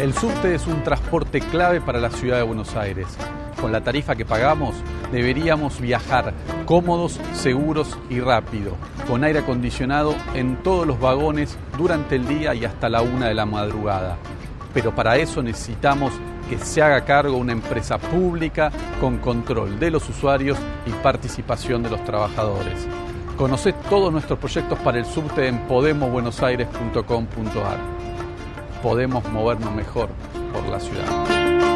El subte es un transporte clave para la ciudad de Buenos Aires. Con la tarifa que pagamos deberíamos viajar cómodos, seguros y rápido, con aire acondicionado en todos los vagones durante el día y hasta la una de la madrugada. Pero para eso necesitamos que se haga cargo una empresa pública con control de los usuarios y participación de los trabajadores. Conoce todos nuestros proyectos para el subte en podemosbuenosaires.com.ar. Podemos movernos mejor por la ciudad.